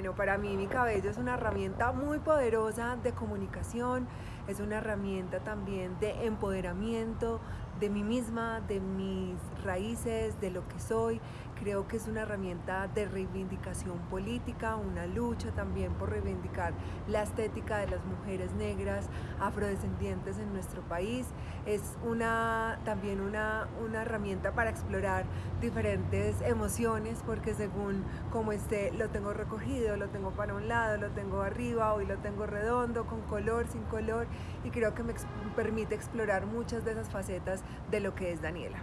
Bueno, para mí mi cabello es una herramienta muy poderosa de comunicación, es una herramienta también de empoderamiento de mí misma, de mis raíces, de lo que soy. Creo que es una herramienta de reivindicación política, una lucha también por reivindicar la estética de las mujeres negras, afrodescendientes en nuestro país. Es una, también una, una herramienta para explorar diferentes emociones, porque según como esté, lo tengo recogido, lo tengo para un lado, lo tengo arriba, hoy lo tengo redondo, con color, sin color, y creo que me permite explorar muchas de esas facetas de lo que es Daniela.